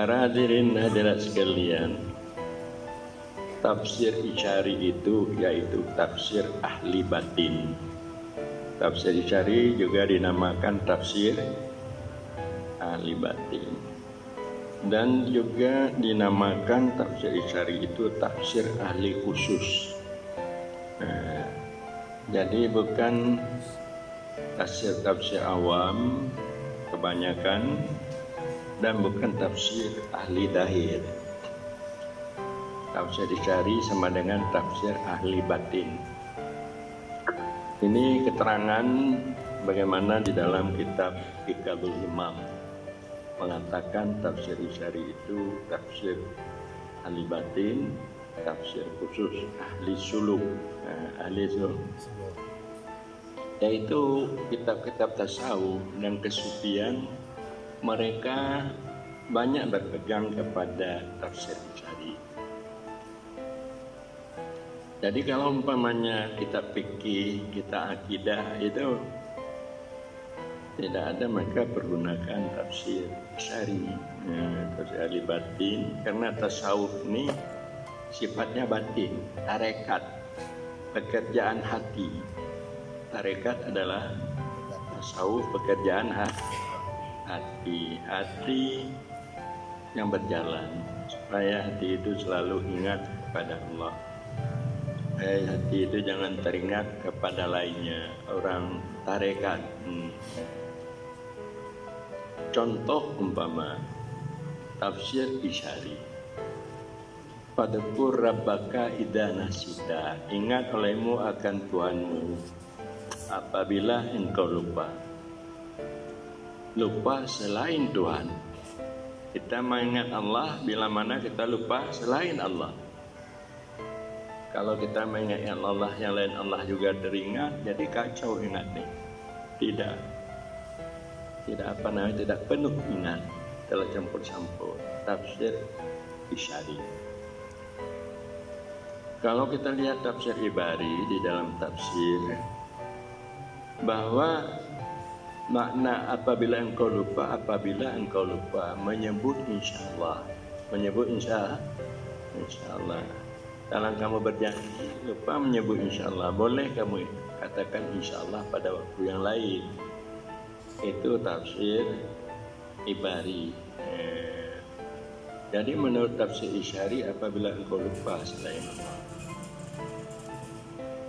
Para hadirin hadirat sekalian, tafsir Isyari itu yaitu tafsir ahli batin. Tafsir Isyari juga dinamakan tafsir ahli batin. Dan juga dinamakan tafsir Isyari itu tafsir ahli khusus. Nah, jadi bukan tafsir-tafsir awam kebanyakan dan bukan tafsir ahli dahir. Tafsir dicari sama dengan tafsir ahli batin. Ini keterangan bagaimana di dalam kitab Ikabul Imam mengatakan tafsir isyari itu tafsir ahli batin, tafsir khusus ahli suluk, nah, ahli suluk yaitu kitab-kitab tasawuf dan kesufian mereka banyak berpegang kepada tafsir syari. Jadi kalau umpamanya kita pikir, kita akidah itu tidak ada maka pergunakan tafsir syari, ya, tafsir ahli batin karena tasawuf ini sifatnya batin, tarekat, pekerjaan hati. Tarekat adalah tasawuf pekerjaan hati hati hati yang berjalan supaya hati itu selalu ingat kepada Allah. Supaya hati itu jangan teringat kepada lainnya. Orang tarekat hmm. contoh umpama tafsir isyari. Padakur Rabbaka idana sida Ingat olehmu akan Tuhanmu. Apabila engkau lupa lupa selain Tuhan. Kita mengingat Allah bila mana kita lupa selain Allah. Kalau kita mengingat Allah yang lain Allah juga teringat, jadi kacau ingat nih. Tidak. Tidak apa namanya, tidak penuh ingat. Telah campur-campur. Tafsir Isyari. Kalau kita lihat tafsir Ibari di dalam tafsir bahwa makna apabila engkau lupa apabila engkau lupa menyebut insyaallah menyebut insya insyaallah. Dalam kamu berjanji lupa menyebut insyaallah boleh kamu katakan insyaallah pada waktu yang lain. Itu tafsir ibari. Eh, jadi menurut tafsir isyari apabila engkau lupa selain Allah.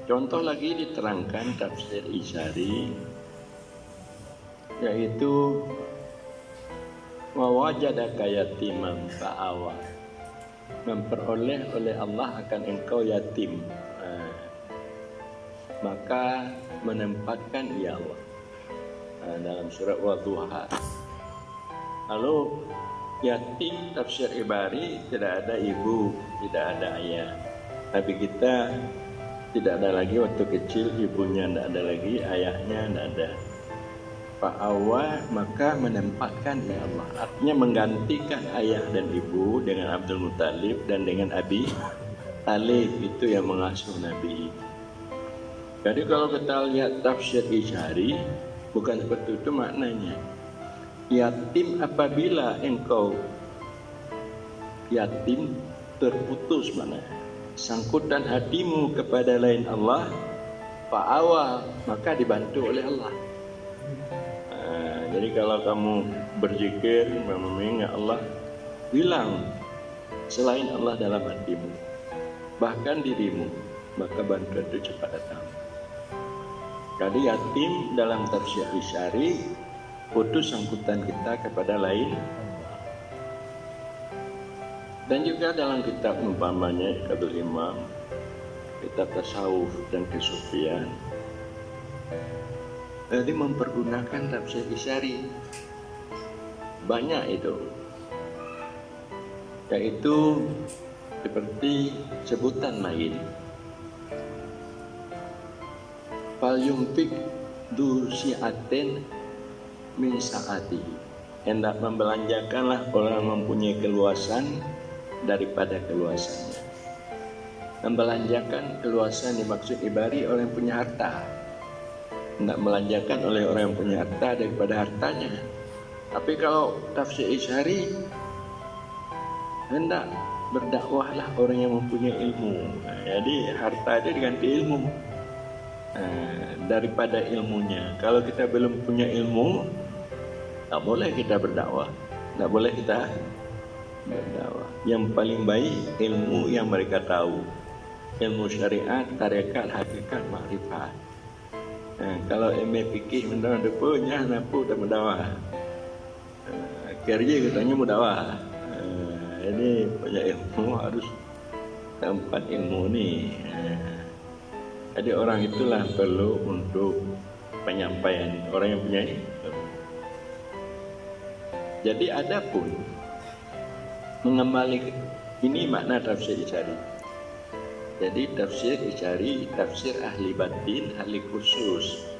Contoh lagi diterangkan tafsir isyari yaitu wawajadaka yatiman fa'awa. Memperoleh oleh Allah akan engkau yatim. Maka menempatkan ia Allah. Dalam surat Wadduha lalu yatim tafsir ibari tidak ada ibu tidak ada ayah. Tapi kita tidak ada lagi waktu kecil ibunya tidak ada lagi ayahnya tidak ada fa'awa maka menempatkan ya Allah artinya menggantikan ayah dan ibu dengan Abdul Muttalib dan dengan Abi Talib itu yang mengasuh Nabi. Jadi kalau kita lihat tafsir Isyari bukan seperti itu maknanya. Yatim apabila engkau yatim terputus mana sangkutan hatimu kepada lain Allah fa'awa maka dibantu oleh Allah jadi kalau kamu berzikir mengingat Allah, bilang selain Allah dalam hatimu, bahkan dirimu, maka bantuan itu cepat datang. Jadi yatim dalam tafsir isyari putus sangkutan kita kepada lain dan juga dalam kitab umpamanya Ikadul Imam kitab tasawuf dan kesufian jadi mempergunakan tafsir isyari banyak itu. Yaitu seperti sebutan lain fal yumfik du si'atin min sa'ati. Hendak membelanjakanlah orang mempunyai keluasan daripada keluasannya membelanjakan keluasan dimaksud ibari orang yang punya harta tidak melanjakan oleh orang yang punya harta daripada hartanya. Tapi kalau tafsir isyari hendak berdakwahlah orang yang mempunyai ilmu. Nah, jadi harta itu diganti ilmu. Nah, daripada ilmunya. Kalau kita belum punya ilmu, tak boleh kita berdakwah. Tak boleh kita berdakwah. Yang paling baik ilmu yang mereka tahu. Ilmu syariat, tarekat, hakikat, makrifat. Nah, kalau MA fikih mendakwah depunya, nampu tak berdakwah. Nah, kerja katanya berdakwah. Nah, ini banyak ilmu harus tempat ilmu ni. Jadi orang itulah perlu untuk penyampaian orang yang punya. Jadi ada pun mengembali ini makna tafsir Isyari. Jadi tafsir Isyari tafsir ahli batin, ahli khusus.